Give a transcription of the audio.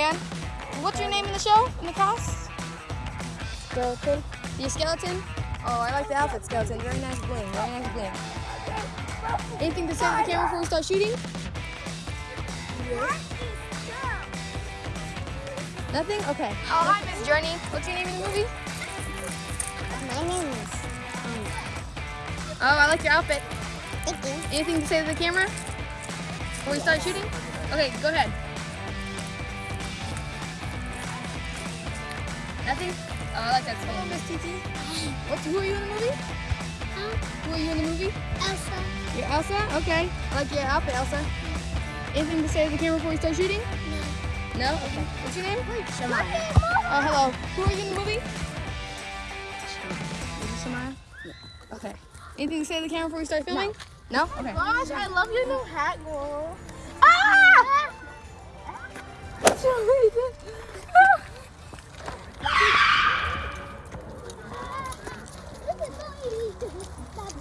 man. What's your name in the show, in the cast? Skeleton. You skeleton? Oh, I like the outfit, skeleton. Very nice bling, very nice bling. Anything to say to the camera before we start shooting? Nothing? Okay. Oh, hi, Miss Journey. What's your name in the movie? My name is. Oh, I like your outfit. Thank you. Anything to say to the camera before we start shooting? Okay, go ahead. Nothing? Oh, I uh, like that. Hello, Miss TT. What, who are you in the movie? Huh? Who are you in the movie? Elsa. You're Elsa? Okay. I like your outfit, Elsa. Anything to say to the camera before we start shooting? No. No? Okay. What's your name? Shemaya. Oh, hello. Who are you in the movie? Is it Samaya? Yeah. Okay. Anything to say to the camera before we start filming? No? Okay. Oh gosh, I love your new hat, girl. Não!